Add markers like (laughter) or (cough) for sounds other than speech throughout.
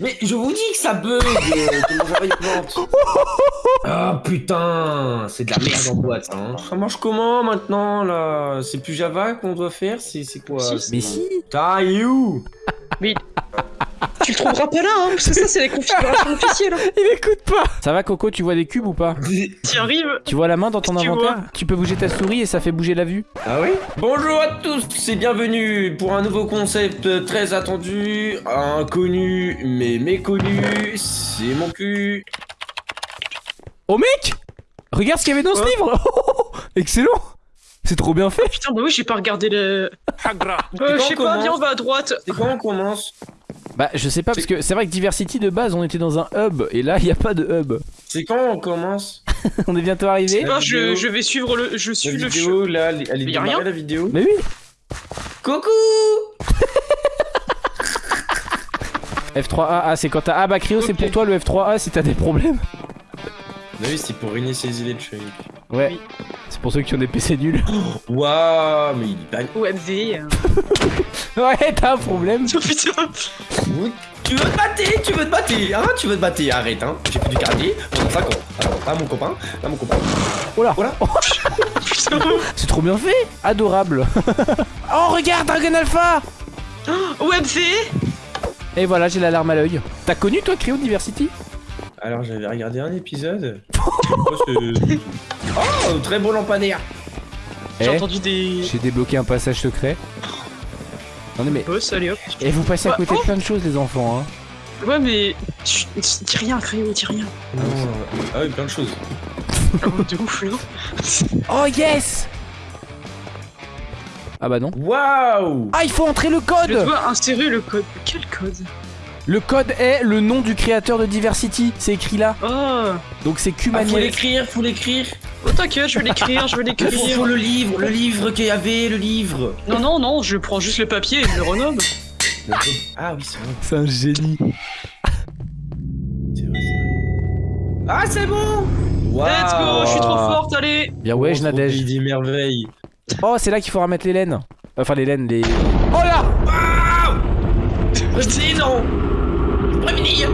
Mais je vous dis que ça bug euh. (laughs) Ah putain, c'est de la merde en boîte ça. Hein. Ça marche comment maintenant là C'est plus Java qu'on doit faire C'est quoi? Mais si Ah, you (laughs) Tu le trouveras pas là, hein, parce que ça, c'est les configurations (laughs) officielles. hein. Il écoute pas Ça va Coco, tu vois des cubes ou pas T'y arrives Tu vois la main dans ton Tu inventaire vois. Tu peux bouger ta souris et ça fait bouger la vue Ah oui Bonjour à tous et bienvenue pour un nouveau concept très attendu, inconnu mais méconnu, c'est mon cul. Oh mec Regarde ce qu'il y avait dans ce Quoi livre (laughs) Excellent C'est trop bien fait Putain, bah oui, j'ai pas regardé le. Hagra Euh, je sais pas, viens, on va à droite. C'est quand on commence Bah je sais pas parce que c'est vrai que Diversity de base on était dans un hub et là il y a pas de hub. C'est quand on commence (laughs) on est bientôt arrivé Je sais pas, je, je vais suivre le. Je La suis le. vidéo là, elle est Mais y a démarrée rien la vidéo Mais oui Coucou (laughs) F3A, ah c'est quand t'as... Ah bah Cryo c'est pour toi le F3A si t'as des problèmes. Bah oui, c'est pour réinitialiser le truc. Ouais. Oui. C'est pour ceux qui ont des PC nuls. (gasps) Waouh, mais il est pas... OMV. (laughs) ouais t'as un problème. Oh putain. Tu veux te battre Tu veux te battre Hein Tu veux te battre Arrête, hein J'ai fait du cardier pendant 5 ans. Alors, pas mon copain, pas mon copain. Oh là Voilà. Putain. (laughs) C'est trop bien fait Adorable (laughs) Oh regarde Dragon Alpha OMV. Et voilà j'ai l'alarme à l'œil. T'as connu toi Cryo Diversity Alors, j'avais regardé un épisode. Oh, (laughs) oh, très beau lampadaire. J'ai Eh, entendu des. J'ai débloqué un passage secret. Attendez mais... Boss, allez hop. Et vous passez à côté de oh. plein de choses les enfants hein. Ouais, mais. Chut, dis rien, Créo, dis rien. Non, ah oui, plein de choses. Ah, de ouf, là. (laughs) Oh yes Ah bah non. Waouh Ah il faut entrer le Je code dois insérer le code. Quel code? Le code est le nom du créateur de Diversity, c'est écrit là. Oh. Donc c'est ah, Faut l'écrire, faut l'écrire. Oh, t'inquiète, je vais l'écrire, je vais (laughs) Faut, l'écrire. faut le livre, le livre qu'il y avait, le livre. Non, non, non, je prends juste le papier et je le renomme. Ah oui, c'est vrai. c'est un génie. C'est vrai, c'est vrai. Ah, c'est bon Let's go, je suis trop forte, allez. Bien ouais, je Nadège. pays des merveilles. Oh, c'est là qu'il faudra mettre les laines. Enfin les laines, les... Oh là Je dis non Prévenir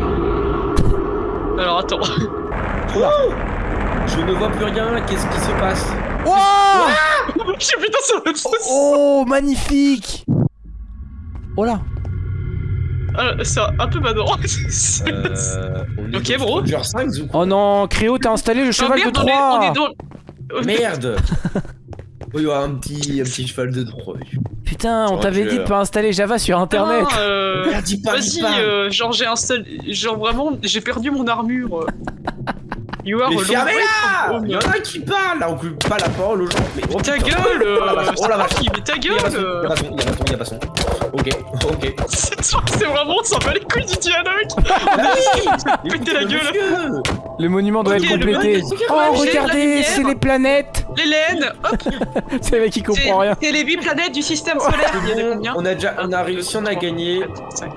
Alors attends. Je ne vois plus rien, qu'est-ce qui se passe Oh J'ai putain, ça va être Oh, magnifique Oh là Ah, C'est un peu badant. (laughs) Euh... Ok, bro. Stranger 5 ou quoi Oh non, Créo, t'as installé le cheval merde, de on est- on est dans. Oh, Merde Oh, il y aura un petit, un petit cheval de Troie. Putain, on t'avait dit de pas installer Java sur internet Ah, euh, dis pas, dis Vas-y, pas euh, genre j'ai installé. Genre vraiment, j'ai perdu mon armure. (laughs) euh. You are Mais a long fermez way là from home. Il y en a qui parlent là, on coupe pas la parole aux gens. Mais oh, Ta putain. gueule Oh la vache, oh la vache. Mais ta gueule son, il y a euh. pas son, il y a pas son, pas son. Ok, ok. (laughs) C'est vraiment, on s'en bat les couilles du dialogue (laughs) oui Péter la gueule. gueule Le monument doit être complété. Oh, regardez, c'est les planètes L'Hélène Hop (laughs) C'est le mec qui comprend rien. C'est les 8 planètes du système solaire Il y en a Bon, combien on a déjà, on a réussi, on a gagné.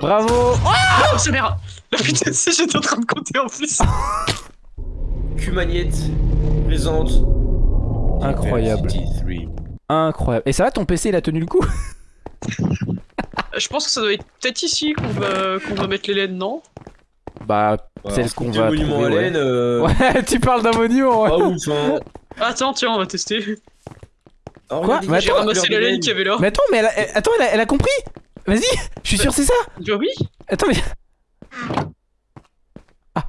Bravo Oh, c'est merde La putain, si j'étais en train de compter en plus Q-Magnette présente. Incroyable. Diversity 3. Incroyable. Et ça va, ton PC, il a tenu le coup (laughs) Je pense que ça doit être peut-être ici qu'on va, qu'on va mettre l'Hélène, non? Bah, Voilà, celle ce qu'on va monument trouver, à ouais. euh, (laughs) Ouais, tu parles d'un monument, ouais. Pas ouf, hein. Attends, tiens, on va tester. Oh, Quoi J'ai attends, ramassé la laine qu'il y avait là. Mais attends, mais elle a, elle- attends, elle a, elle a compris Vas-y, je suis sûr c'est ça Bah oui Attends, mais... Ah.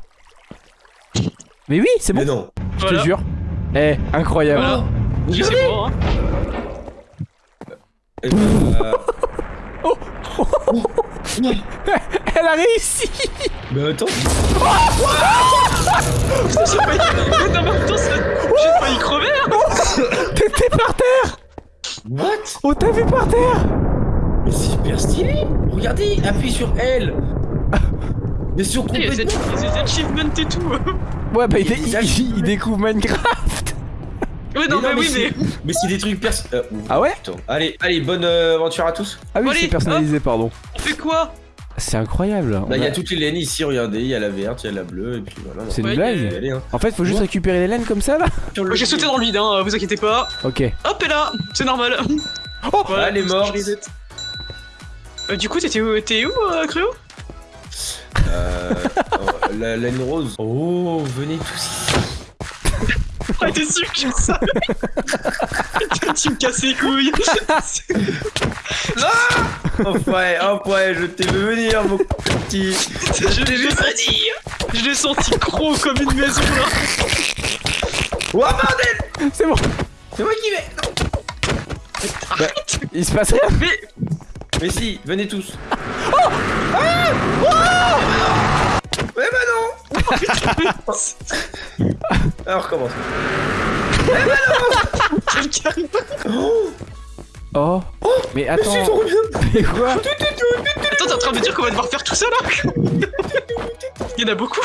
Mais oui, c'est bon, Mais non. je Voilà. te jure. Eh, incroyable. Voilà. Je sais pas, hein. Ben, euh, (laughs) Elle a réussi Mais attends. Failli... Mais j'ai failli crever hein. (laughs) T'étais par terre What? On t'a vu par terre Mais c'est hyper stylé. Regardez, appuie sur L. (laughs) Mais sur Il y a des, complètement. des achievements et tout Ouais, bah il, Il il- découvre Minecraft (laughs) Ouais, non, mais, oui, c'est- mais... Mais c'est des trucs perso. euh, Ah ouais putain. Allez, allez, bonne euh, aventure à tous. Ah oui, c'est personnalisé, pardon. On fait quoi? C'est incroyable. Bah, On il y a- a toutes les laines ici, regardez. Il y a la verte, il y a la bleue, et puis voilà. C'est une blague hein. En fait, faut juste Ouais. récupérer les laines comme ça, là le J'ai sauté dans le vide, hein, vous inquiétez pas. Ok. Hop, et là, c'est normal. (laughs) Oh Voilà, elle est morte. Euh, du coup, t'étais où, t'es où euh, Créo Euh, euh, la laine rose. Oh, venez tous ici. (laughs) Ah, t'es sûr que je savais Tu me casses les couilles (laughs) Oh ouais, oh ouais, je t'ai vu venir, mon petit. Je l'ai senti Je l'ai senti gros comme une maison là Oh bordel C'est bon. C'est moi qui vais Il se passe rien. Mais Mais si, venez tous. Oh Ah Oh Mais bah non (laughs) Alors recommence. Quelqu'un (laughs) Oh Oh. Mais attends. C'est trop bien Mais quoi Attends, t'es en train de me dire qu'on va devoir faire tout ça là (laughs) Il y en a beaucoup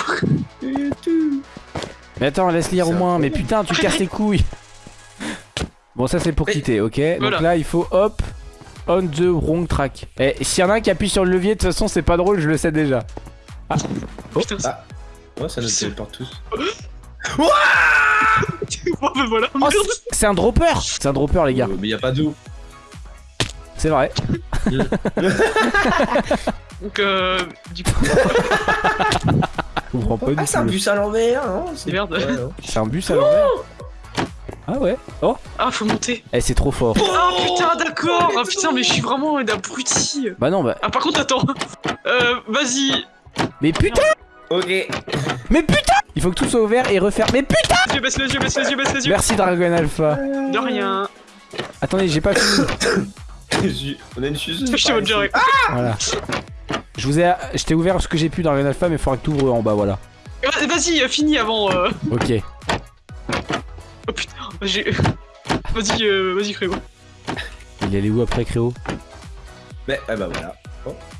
Mais attends, laisse lire au moins. Mais putain, tu casses les couilles. Bon, ça c'est pour Mais- quitter, ok Voilà. Donc là, il faut hop. On the wrong track. Et s'il y en a un qui appuie sur le levier, de toute façon, c'est pas drôle, je le sais déjà. Putain, c'est- Ah. Ouais, ça nous téléporte tous. (laughs) Ben (laughs) voilà, Oh, c'est- un dropper C'est un dropper, les gars. Euh, mais y a pas d'eau. C'est vrai. (laughs) Donc, euh, du coup, Je comprends pas du Ah, c'est un bus à l'envers, non C'est- Merde. Ouais, non. C'est un bus à l'envers Ah ouais Oh ah, faut monter Eh, c'est trop fort. Ah putain, d'accord Ah putain, mais je suis vraiment un abruti Bah non, bah. Ah, par contre, attends Euh, vas-y Mais putain Ok. Mais putain Il faut que tout soit ouvert et refaire. Mais putain Les yeux, baisse les yeux, baisse les yeux, baisse les yeux Merci Dragon Alpha. De rien Attendez, j'ai pas fini. On a une suceuse. Je vois direct Voilà. Je vous ai. Je t'ai ouvert ce que j'ai pu Dragon Alpha, mais il faudra que tu ouvres en bas, voilà. Va- Vas-y, finis avant euh... Ok. Oh (laughs) j'ai... Vas-y, euh, vas-y, frérot Il est allé où après, Créo? Mais, ah bah voilà.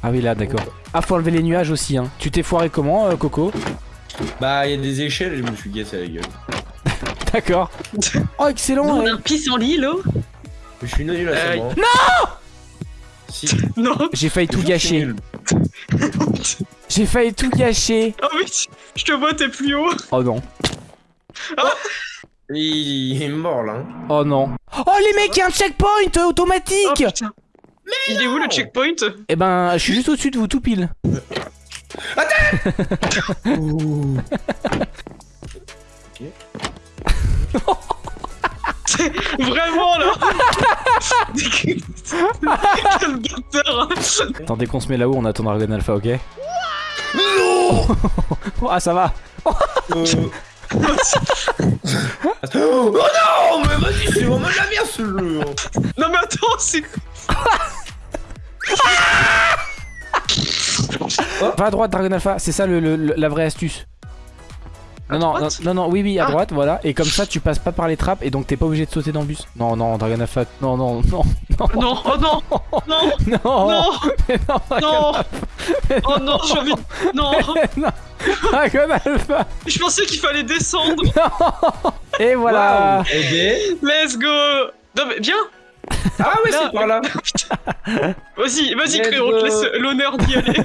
Ah oui, là, d'accord. Ah, faut enlever les nuages aussi, hein. Tu t'es foiré comment, euh, Coco? Bah, y a des échelles et je me suis cassé la gueule. (laughs) D'accord. Oh, excellent ouais. un pissenlit, là Je suis nul à ça, Euh, moi. Non Si. (laughs) Non J'ai failli tout gâcher. J'ai failli tout gâcher. Oh oui, je te vois, t'es plus haut Oh non. Il est mort là. hein. Oh non. Oh les mecs, il y a un checkpoint euh, Oh automatique putain Il est où le checkpoint? Eh ben, je suis juste au-dessus de vous, tout pile. (laughs) Vraiment, là (laughs) Quel bâtard Attendez qu'on se met là-haut, on attend Dragon Alpha, ok? (laughs) Ah, ça va. Euh. Oh non Mais vas-y, c'est vraiment de la merde ce jeu hein. Non mais attends, c'est... (laughs) Va à droite, Dragon Alpha, c'est ça le- la vraie astuce. Non, non, non, non, non, oui, oui, à Ah. droite, voilà. Et comme ça, tu passes pas par les trappes et donc t'es pas obligé de sauter dans le bus. Non, non, Dragon Alpha, non, non, non, non, (laughs) Non, oh non Non non, Non (laughs) mais non, Non Oh non, j'ai envie de... Non non, Dragon Alpha. Je pensais qu'il fallait descendre (laughs) Et voilà. Ok. Let's go Non mais viens Ah ouais, c'est par là. Vas-y, vas-y Let's Créo, on te laisse l'honneur d'y aller.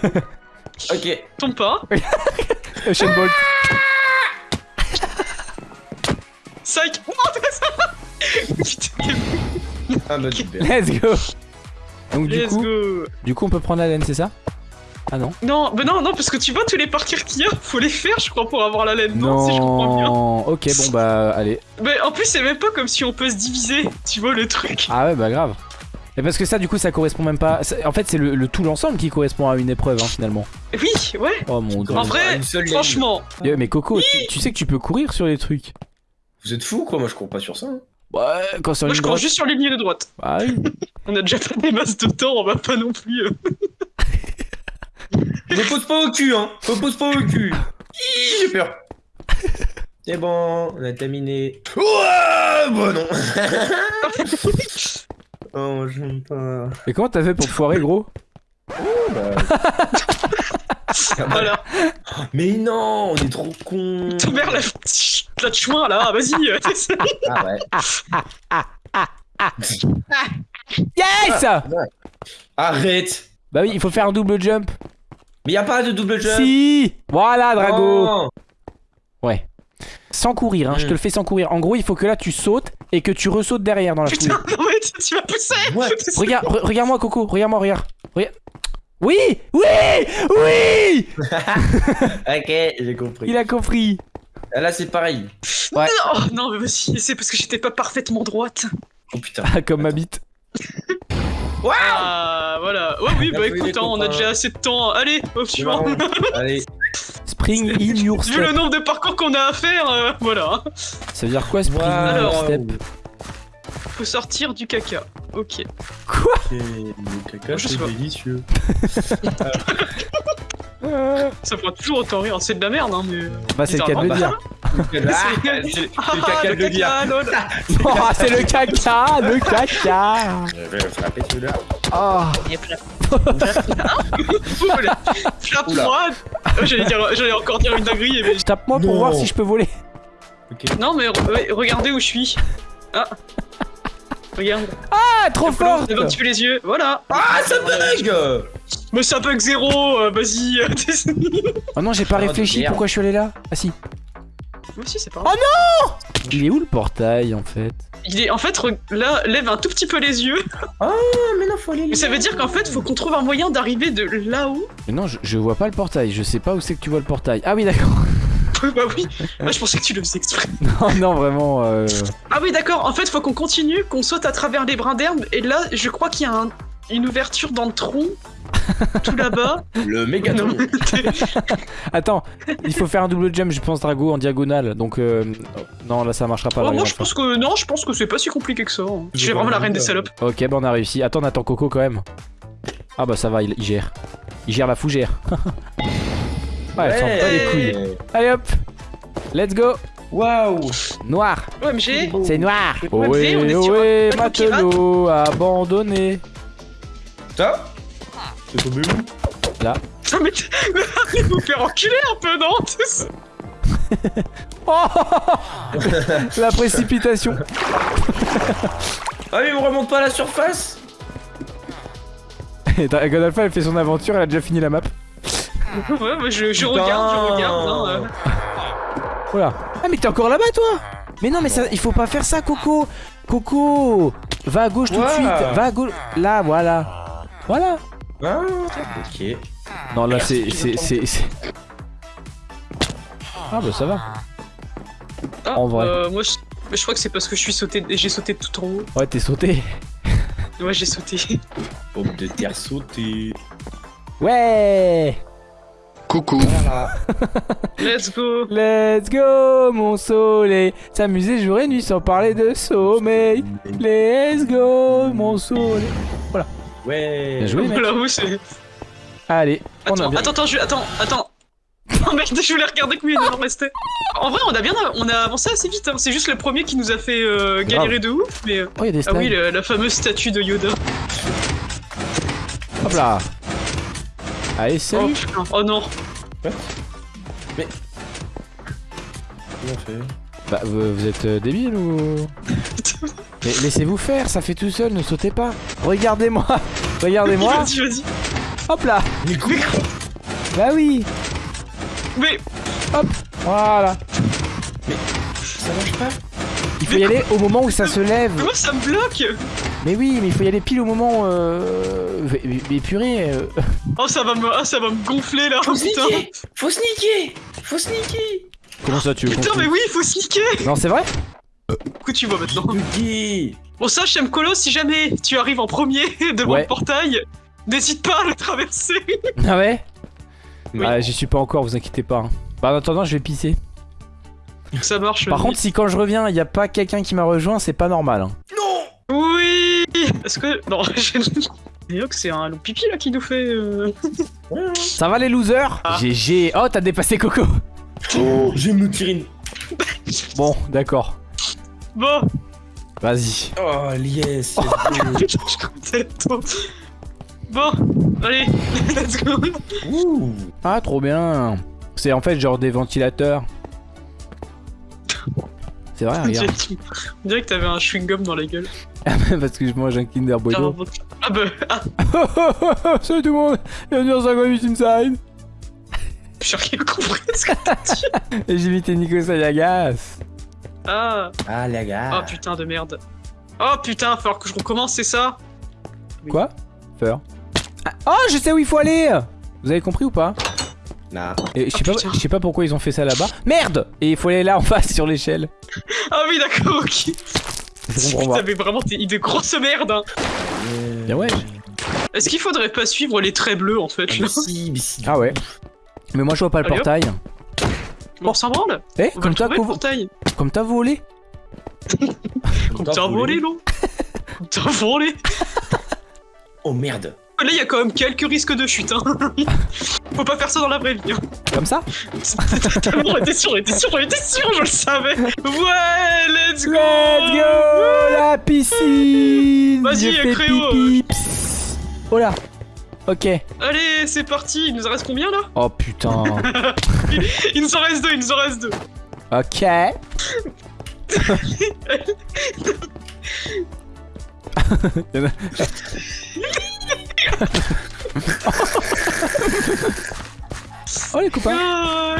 Ok. Tombe pas. Bolt. Psych Non, t'as ça Putain, Ah bah super. Let's go. Donc du Let's coup, go du coup, on peut prendre la laine, c'est ça? Ah non. Non, mais non, non, parce que tu vois tous les parcours qu'il y a, faut les faire, je crois, pour avoir la laine. Non, si je comprends bien. Ok, bon bah allez. Mais en plus, c'est même pas comme si on peut se diviser, tu vois le truc. Ah ouais, bah grave. Et parce que ça, du coup, ça correspond même pas. En fait, c'est le, le tout l'ensemble qui correspond à une épreuve, hein, finalement. Oui, ouais. Oh mon dieu. En vrai, ligne. franchement, Mais Coco, tu, tu sais que tu peux courir sur les trucs. Vous êtes fous quoi? Moi je cours pas sur ça. hein. Ouais, quand sur moi une je cours droite. juste sur les lignes de droite. Ah oui. (laughs) On a déjà pas des masses de temps, on va pas non plus. euh. (laughs) Je pose pas au cul hein. Je pose pas au cul. J'ai peur. (laughs) C'est bon, on a terminé. Ouais, bah non. oh, j'aime pas. Et comment t'as fait pour te foirer, gros? Voilà, Mais non, on est trop ton mère la, la de chemin là, vas-y. (laughs) Ah ouais. Yes Arrête. Bah oui, il faut faire un double jump. Mais y a pas de double jump. Si Voilà, Drago. Ouais. Sans courir, hein, je te Mm. le fais sans courir. En gros, il faut que là tu sautes et que tu ressautes derrière dans la foulée. (laughs) Putain, non mais tu- tu vas pousser. What? Regarde, re- regarde-moi, Coco, regarde-moi, regarde. Regarde. Oui Oui Oui (laughs) Ok, j'ai compris. Il a compris. Ah, Là, c'est pareil. Ouais. Non, non, mais vas-y, c'est parce que j'étais pas parfaitement droite. Oh putain. Ah, comme ma bite. (laughs) Ah, voilà. Ouais, oui, bah écoute, hein, on a déjà assez de temps. Allez, au suivant. (laughs) Allez. Spring in your Vu le step. nombre de parcours qu'on a à faire, euh, voilà. Ça veut dire quoi, spring in your Alors, step? Faut sortir du caca. Ok. Quoi Le caca, Je sais c'est délicieux. (laughs) Ça fera toujours autant rire. C'est de la merde, hein, mais. Bah, c'est le cas de le dire. Ah, (laughs) c'est le Ah, caca de le dire. lol. (laughs) Oh, c'est le caca Le caca Je vais frapper celui-là. Oh. Oh, J'allais dire, j'allais encore dire une dinguerie, mais. Tape-moi pour voir si je peux voler. Non, mais regardez où je suis. Ah. Regarde. Ah, trop fort Lève un petit peu les yeux. Voilà. Ah, ça bug Mais c'est un bug zéro. euh, Vas-y. (laughs) Oh non, j'ai pas Oh, réfléchi, pourquoi je suis allé là? Ah si. Moi aussi, c'est pas Oh grave. Il est où le portail en fait? Il est en fait là, lève un tout petit peu les yeux. Ah, mais non, faut aller Mais ça veut dire qu'en fait, faut qu'on trouve un moyen d'arriver de là-haut. Mais non, je, je vois pas le portail, je sais pas où c'est que tu vois le portail. Ah oui, d'accord. Bah oui. Moi, je pensais que tu le faisais exprès. (laughs) Non, non, vraiment. euh, Ah oui, d'accord. En fait, faut qu'on continue, qu'on saute à travers les brins d'herbe. Et là, je crois qu'il y a un- une ouverture dans le tronc. (laughs) tout là-bas. Le mégaton. Non, Attends, il faut faire un double jump, je pense, Drago en diagonale. Donc, euh, non, là ça marchera pas. Oh, là, moi, je pense que non, je pense que c'est pas si compliqué que ça. hein. Je suis vraiment la reine des salopes. Ok, bah on a réussi. Attends, on attend Coco quand même. Ah bah ça va, il, il gère. Il gère la fougère. (laughs) ouais, elle sent pas les couilles. Allez hop. Let's go. Waouh. Noir. OMG. C'est noir. Ouais, Ohé, on est sur ohé, matelot abandonné Ça C'est tombé où Ah, mais t- (laughs) mais arrête de vous faire enculer un peu, non (laughs) (laughs) Oh La précipitation. Ah, mais on remonte pas à la surface. Et Dragon Alpha, elle fait son aventure, elle a déjà fini la map. (laughs) Ouais, moi, je, regarde, je regarde. hein, euh. Voilà. Ah mais t'es encore là-bas toi? Mais non mais ça, il faut pas faire ça Coco Coco Va à gauche tout de suite Va à gauche Là voilà Voilà Ah, ok. Non là c'est... c'est... c'est... c'est- Ah bah ça va Ah, En vrai. euh, moi, je, mais je crois que c'est parce que je suis sauté, j'ai sauté tout en haut. Ouais t'es sauté Ouais, j'ai sauté. Pomme de terre sautée. Ouais Coucou. Voilà. (laughs) Let's go. Let's go mon soleil S'amuser jour et nuit sans parler de sommeil Let's go mon soleil Ouais. Bien joué, mec. Voilà, où c'est. Allez on a Attends, bien... attends, attends, je... attends, attends. (laughs) Oh merde, je voulais regarder combien il en restait. En vrai, on a bien, on a avancé assez vite. hein. C'est juste le premier qui nous a fait euh, galérer de ouf. Mais Oh y'a des ah oui, la fameuse statue de Yoda. Hop là Allez Oh, salut putain. oh non. Bien fait. Bah vous, vous êtes euh, débile ou... (laughs) Mais laissez-vous faire, ça fait tout seul, ne sautez pas. Regardez-moi, (laughs) regardez-moi. Vas-y, vas-y. Hop là. Bah oui. Mais Voilà. Ça marche pas Il faut y aller au moment où ça se lève. comment ça me bloque? Mais oui, mais il faut y aller pile au moment. Euh... Mais, mais purée. euh, Oh, ça va me, ah, ça va me gonfler là. Faut Oh, putain. sneaker Faut sneaker Faut sneaker Comment ça tu veux Putain, mais oui, il faut sneaker. Non, c'est vrai coup, tu vois maintenant. Bon, sache, Mkolo, si jamais tu arrives en premier (laughs) devant Ouais. le portail, n'hésite pas à le traverser. (laughs) Ah ouais Oui. Ah, j'y suis pas encore, vous inquiétez pas. hein. Bah, en attendant, je vais pisser. Ça marche. Par oui. contre, si quand je reviens, il y a pas quelqu'un qui m'a rejoint, c'est pas normal. hein. Oui Est-ce que. Non, (laughs) j'ai. D'ailleurs que c'est un loup pipi là qui nous fait. euh, Ça va les losers Ah. GG. Oh, t'as dépassé Coco. Oh, je me tirer une... Bon, d'accord. Bon Vas-y. Oh, yes Je comptais (laughs) trop. Bon, allez, let's go Ouh Ah, trop bien. C'est en fait genre des ventilateurs. C'est vrai, On regarde. (laughs) dirait, on dirait que t'avais un chewing-gum dans la gueule. Parce que je mange un Kinder Bueno. Ah bah, ah, (laughs) Salut tout le monde, bienvenue dans 58 Inside. j'ai rien compris ce que t'as dit. Et j'ai invité Nico Sayagas. Ah, Ah, les oh putain de merde. Oh putain, falloir que je recommence, c'est ça? Quoi? Peur. Oh, je sais où il faut aller Vous avez compris ou pas? Nah. Et je sais Oh, pas, putain. je sais pas pourquoi ils ont fait ça là-bas. Merde Et il faut aller là en face sur l'échelle. Ah oui, d'accord, ok. Pas. T'avais vraiment des, des grosses merdes. Hein. Bien ouais. Est-ce qu'il faudrait pas suivre les traits bleus en fait Ah, là mais si, mais si. Ah ouais. Mais moi je vois pas le Allez, portail. Bon, on s'en branle. Eh, On comme t'as portail. comme t'as volé Comme t'as volé, non Comme (laughs) t'as volé. Oh merde. Là, il y a quand même quelques risques de chute. Hein. (laughs) Faut pas faire ça dans la vraie vie. hein. Comme ça? (laughs) On était sûr, était sûr, était sûr, je le savais. Ouais, let's go. Let's go La piscine Vas-y, fais Créo. Oh là Ok. Allez, c'est parti. Il nous en reste combien là? Oh putain. (laughs) Il nous en reste deux, il nous en reste deux. ok. Oh les copains Ah.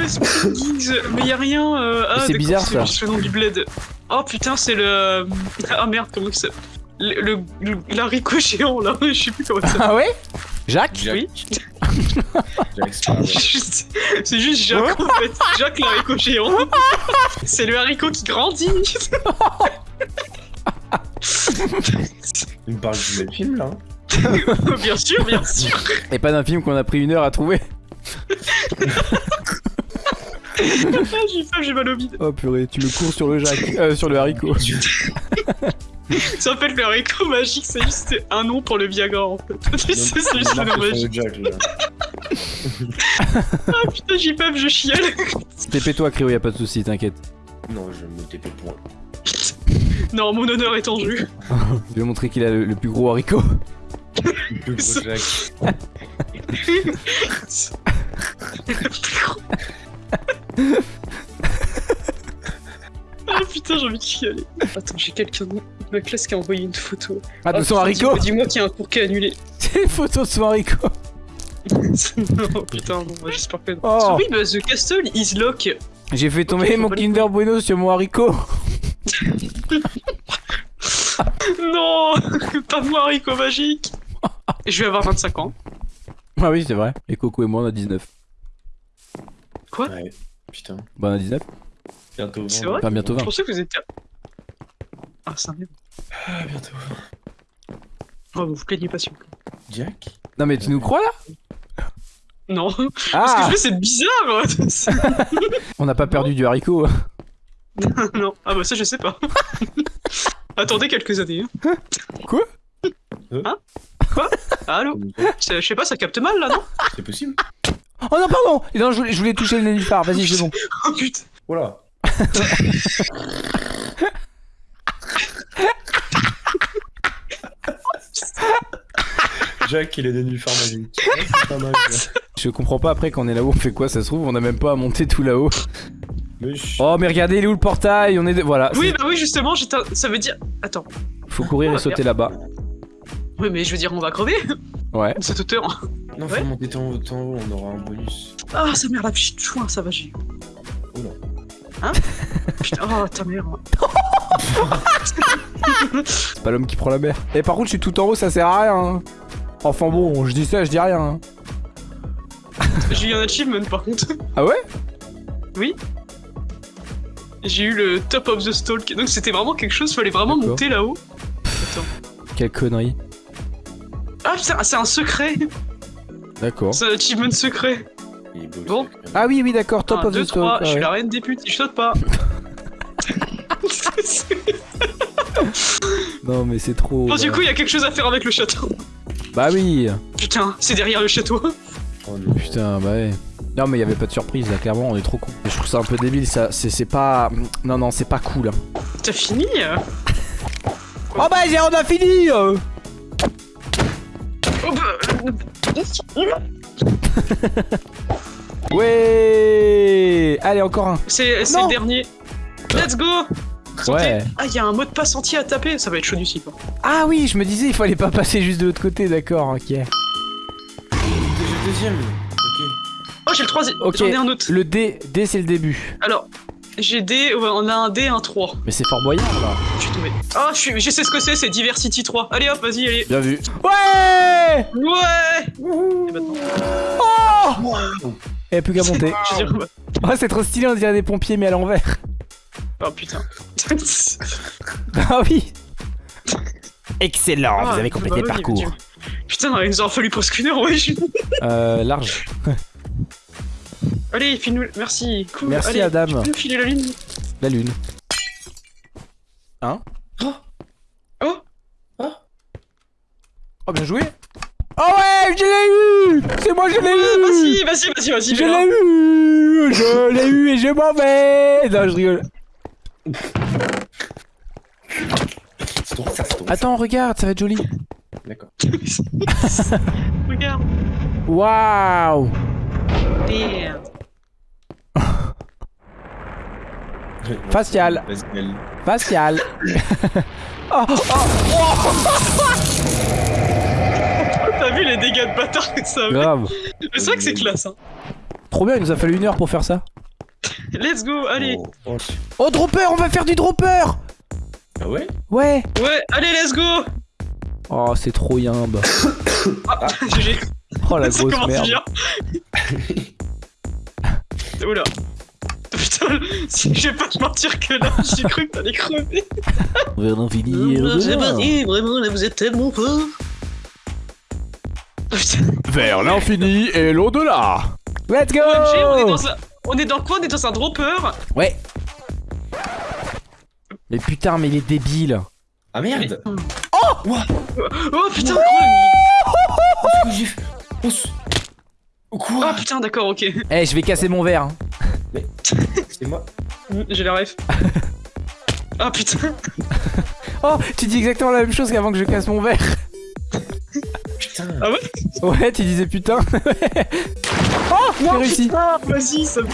Mais y a rien. euh, Ah, c'est bizarre, ça. juste le nom du bled. Oh putain, c'est le. Ah merde, comment il s'appelle? Le, le, le- l'haricot géant là, (laughs) je sais plus comment ça s'appelle. Ah ouais? Jacques? Jack. Oui. (laughs) C'est juste Jacques en fait. Jacques l'haricot géant. (laughs) C'est le haricot qui grandit. Il me parle du même film là. (laughs) bien sûr, bien sûr. Et pas d'un film qu'on a pris une heure à trouver. Ah, j'ai faim, j'ai mal au bide. Oh purée, tu me cours sur le Jacques. Euh, sur le haricot. (laughs) Ça s'appelle le haricot magique, c'est juste un nom pour le Viagra en fait. (laughs) c'est juste le nom magique. Jack. Ah putain, j'ai peur, je chiale. TP-toi, Créo, y a pas de soucis, t'inquiète. Non, je me TP point. Non, mon honneur est en jeu. Je vais montrer qu'il a le, le plus gros haricot. Le plus gros Jack. ah putain, j'ai envie de chialer. Attends, j'ai quelqu'un de ma classe qui a envoyé une photo. Ah, de Ah, son haricot dis-moi- qu'il y a un cours qui est annulé. (laughs) C'est une photo de son haricot. (laughs) non, putain, bon, bah, j'espère que non. Oh. Oui, bah, The Castle is lock. J'ai fait tomber mon Kinder Bueno sur mon haricot. (laughs) Non Pas moi, haricot magique je vais avoir 25 ans. Ah oui, c'est vrai. Et Coco et moi, on a 19. Ouais. Putain. Bah, on a 19. Bientôt. C'est 20. vrai? Enfin, bientôt Je 20. pensais que vous étiez... Ah, c'est un merde. Ah, bientôt. Oh, vous vous plaignez pas, s'il vous plaît. Jack? Non, mais tu nous crois là? Non, (laughs) parce que Ah je fais, c'est bizarre (laughs) On n'a pas perdu du haricot. (laughs) Non, ah bah ça, je sais pas. Attendez quelques années. hein. Quoi? Hein? Quoi? Allô Je je sais pas, ça capte mal, là, non C'est possible Oh non, pardon Non, je voulais, je voulais toucher le nénuphar. Vas-y, c'est bon. (laughs) Oh putain Voilà. (laughs) Jack, il est devenu magique. C'est pas mal. Je comprends pas après quand on est là-haut, on fait quoi Ça se trouve, on a même pas à monter tout là-haut. Mais je- Oh, mais regardez, il est où le portail? On est. de- Voilà. Oui, bah oui, justement, j'étais... ça veut dire... Attends. Faut courir et Ah, sauter là-bas. Oui, mais je veux dire, on va crever Ouais. cette hauteur. Non, Ouais. faut monter tant haut, tant haut, on aura un bonus. Ah, sa mère, la petite chouin, ça va, j'ai... Oula. Hein (laughs) Putain, oh, ta mère. (laughs) C'est pas l'homme qui prend la mer. Et par contre, je suis tout en haut, ça sert à rien. hein. Enfin bon, je dis ça, je dis rien. hein. (laughs) J'ai eu un achievement, par contre. Ah ouais? J'ai eu le top of the stalk. Donc c'était vraiment quelque chose, fallait vraiment monter là-haut. Quelle connerie. Ah putain, c'est un secret D'accord. C'est un achievement secret Bon. Ah oui, oui, d'accord, top 1, of 2, the story. 3, je suis la reine des putes, je saute pas (laughs) Non, mais c'est trop. Bon, du coup, il y a quelque chose à faire avec le château. Bah oui. Putain, c'est derrière le château. Oh. Putain, bah ouais. Non, mais il y avait pas de surprise là, clairement, on est trop con. Je trouve ça un peu débile, ça. C'est c'est pas. Non, non, c'est pas cool. hein. T'as fini euh Oh bah, on a fini euh. (laughs) Ouais Allez, encore un. C'est le dernier. Let's go. Ouais. Ah, il y a un mot de passe entier à taper, ça va être chaud du site. Ah oui, je me disais, il fallait pas passer juste de l'autre côté, d'accord, ok. J'ai le deuxième. Ok. Oh, j'ai le troisième. Ok. J'en ai un autre. Le D, D c'est le début. Alors, J'ai des. ouais, on a un D, un 3. Mais c'est Fort Boyard là. Ah, je, suis... je sais ce que c'est, c'est Diversity 3. Allez hop, vas-y, allez. Bien vu. Ouais Ouais Et maintenant Oh Et plus qu'à monter. Je Oh, c'est trop stylé, on dirait des pompiers mais à l'envers. Oh putain. (laughs) Ah oui Excellent, Ah, vous avez complété bah le parcours. Putain, il nous aura fallu presque une heure, ouais. je- Euh, large. Allez, file-nous. Merci, cool. Merci, allez, Adam. Tu peux nous filer la ligne La lune. Hein Oh Oh, bien joué Oh ouais, je l'ai eu C'est moi, je l'ai eu Vas-y, vas-y, vas-y, vas-y. Je l'ai eu Je l'ai eu et je m'en vais Non, je rigole. Attends, regarde, ça va être joli. D'accord. (laughs) Regarde. Waouh Merde. Facial. Vas-y, allez. Facial (laughs) Oh, T'as vu les dégâts de bâtard que ça fait Grave. Mais C'est vrai que c'est classe, hein. Trop bien, il nous a fallu une heure pour faire ça. Let's go, allez. Oh, oh. Oh, dropper, on va faire du dropper Ah ouais? Ouais Ouais, allez, let's go. Oh, c'est trop yimbe. (coughs) Ah, GG. Oh, la (laughs) grosse merde. (laughs) Oula. Putain, (laughs) si je vais pas te mentir que là, (laughs) j'ai cru que t'allais crever. Vers l'infini et au-delà. vraiment, là, vous êtes tellement fort. Putain, Vers l'infini et l'au-delà. Let's go. OMG, on est dans un... On est dans quoi? On est dans un dropper? Ouais. Mais putain, mais il est débile. Ah merde. Oh! Putain, gros, Qu'est-ce que j'ai fait. Oh, Oh, Ah Quoi putain, d'accord, ok. Eh, je vais casser mon verre. Hein. (laughs) C'est moi J'ai la ref. (laughs) Ah putain. (laughs) Oh, tu dis exactement la même chose qu'avant que je casse mon verre. Putain Ah ouais? Ouais, tu disais putain. oh, j'ai réussi. Ah, vas-y, ça me...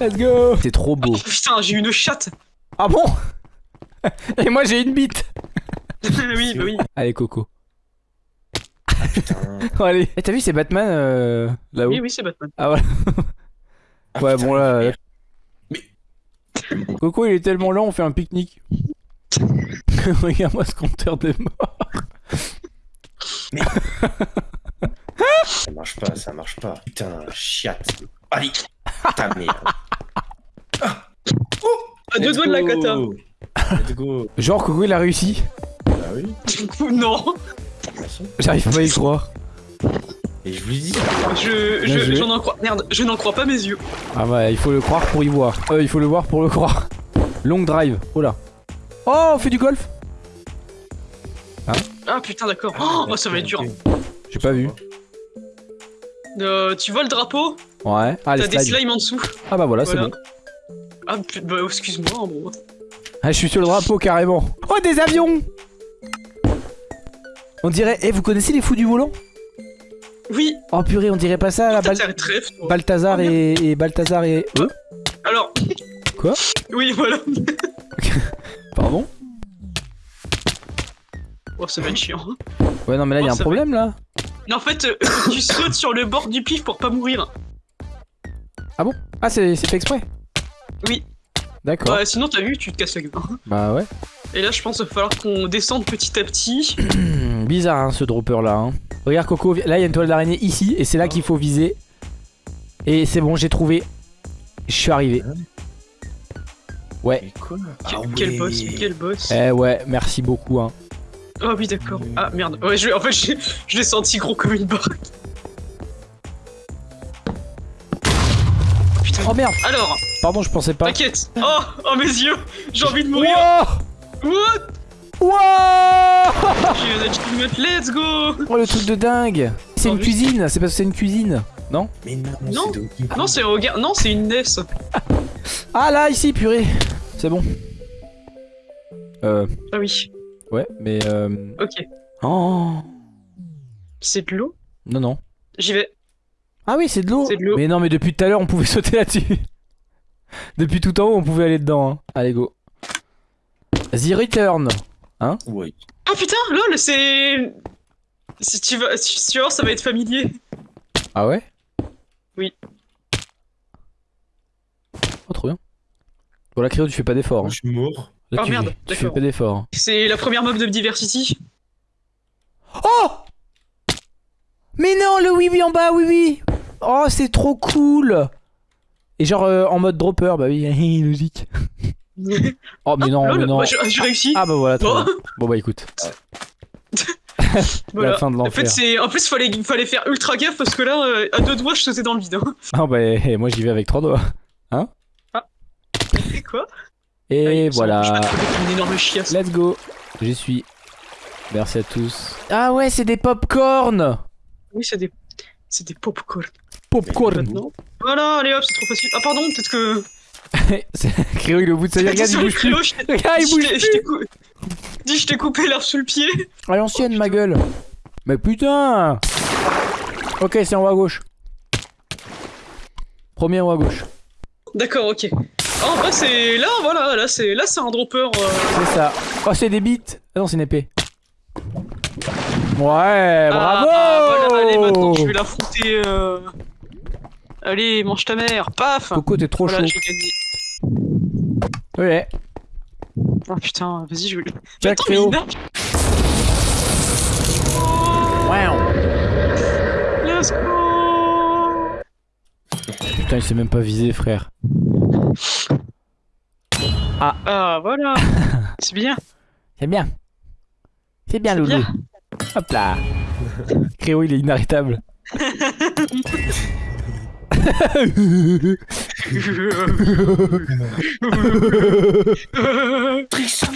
Let's go. C'est trop beau. Putain, j'ai une chatte. Ah bon? Et moi j'ai une bite. oui, bah oui. Allez, Coco. Putain Oh, allez. Eh, t'as vu, c'est Batman euh, là-haut Oui, oui, c'est Batman. Ah voilà. Ah, Ouais, putain, bon là. merde. Coco, il est tellement lent, on fait un pique-nique. (laughs) Regarde-moi ce compteur de mort. (laughs) Ça marche pas, ça marche pas. Putain, chiate. Allez Putain, merde. À deux Let's doigts de la go. kata. Let's go. Genre, Coco, il a réussi. Bah oui, non. J'arrive pas à y croire. Et je vous dis, Je, je, joué. j'en en crois. Merde, je n'en crois pas mes yeux. Ah ouais, il faut le croire pour y voir. Euh, il faut le voir pour le croire. (laughs) Long drive. Oh là. Oh, on fait du golf Ah putain, d'accord. Oh, oh, ça va être dur. J'ai pas vu. Euh, tu vois le drapeau? Ouais. Ah, les T'as des slimes en dessous. Ah bah voilà, c'est bon. Ah, putain, bah, excuse-moi, bon. Ah, je suis sur le drapeau carrément. Oh, des avions On dirait. Eh, vous connaissez les fous du volant? Oui, Oh purée, on dirait pas ça la t'as Bal- tiré trèfle. toi. Balthazar Oh, et... et Balthazar et. Eux Alors. Quoi? Oui, voilà. (laughs) Pardon? Oh, ça va être chiant. Ouais, non, mais là, il y a Oh, un problème là. Mais en fait, euh, (coughs) tu sautes sur le bord du pif pour pas mourir. Ah, c'est c'est fait exprès? Oui. D'accord. Ouais, sinon, t'as vu, tu te casses la gueule. Bah ouais. Et là, je pense qu'il va falloir qu'on descende petit à petit. (coughs) Bizarre hein, ce dropper là. hein. Regarde Coco, là il y a une toile d'araignée ici et c'est là qu'il faut viser. Et c'est bon, j'ai trouvé. Je suis arrivé. Ouais. mais quoi Quel, Ah quel ouais. boss, quel boss. Eh ouais, merci beaucoup. Hein. Oh oui, d'accord. Ah merde. Ouais, je, en fait, je, je l'ai senti gros comme une barre. Putain. Oh merde, Alors, pardon, je pensais pas. t'inquiète. Oh, oh mes yeux. J'ai envie de mourir. Wow What? Wow (laughs) Let's go. Oh le truc de dingue C'est une oui. cuisine, c'est parce que c'est une cuisine. Non Mais non, Non. Non, c'est regarde. Non, c'est une NES. (laughs) Ah là, ici, purée C'est bon. Euh, Ah oui. ouais, mais euh... Ok. Oh C'est de l'eau. Non, non. J'y vais. Ah oui, c'est de l'eau C'est de l'eau. Mais non, mais depuis tout à l'heure, on pouvait (laughs) sauter là-dessus. depuis tout en haut, on pouvait aller dedans. Hein. Allez, go. The Return. Ouais. Ah putain, lol, c'est. Si tu vas, si tu vas voir, ça va être familier. Ah ouais Oui. Oh, trop bien. Bon, là, Créo, tu fais pas d'effort. Hein. je suis mort. Là, Oh, tu, merde, tu fais pas d'effort. C'est la première mob de Diversity. Oh Mais non, le oui oui en bas, oui oui Oh, c'est trop cool Et genre euh, en mode dropper, bah oui, (laughs) logique. Oh, mais non, mais non. moi, j'ai j'ai réussi. Ah bah voilà, Bon. Bon bah écoute, (laughs) Voilà. la fin de En l'enfer. fait, c'est en plus fallait fallait faire ultra gaffe parce que là, euh, à deux doigts, je sautais dans le vide. hein. (laughs) Ah bah eh, moi j'y vais avec trois doigts. Et quoi? Et Ah, semble Je voilà. trouver une énorme chiasse. Let's go. J'y suis. Merci à tous. Ah ouais, c'est des popcorn Oui, c'est des c'est des popcorn. Popcorn. Voilà, allez hop, c'est trop facile. Ah pardon, peut-être que. Créo, il est au bout de sa vie. Regarde, il bouge plus. Je Regarde, il bouge t'ai- je plus. t'ai cou- Dis, je t'ai coupé l'herbe sous le pied. À l'ancienne, ma gueule. Mais putain Ok, c'est en haut à gauche. Premier en haut à gauche. D'accord, ok. Ah, en vrai, c'est là, voilà, là, c'est là, c'est un dropper. euh, C'est ça. Oh, c'est des bites. Ah non, c'est une épée. Ouais, bravo Ah, voilà, allez, maintenant, je vais l'affronter. euh, Allez, mange ta mère, paf. Coco, t'es trop Voilà, chaud. Ouais. Oh putain, vas-y, je vais. Tiens, Attends, mais. Wow. Let's go. Putain, il s'est même pas visé, frère. Ah, voilà. (laughs) c'est bien. C'est bien. C'est bien, Loulou. bien. Hop là. Créo, il est inarrêtable. (laughs) (laughs) (laughs) Tristan,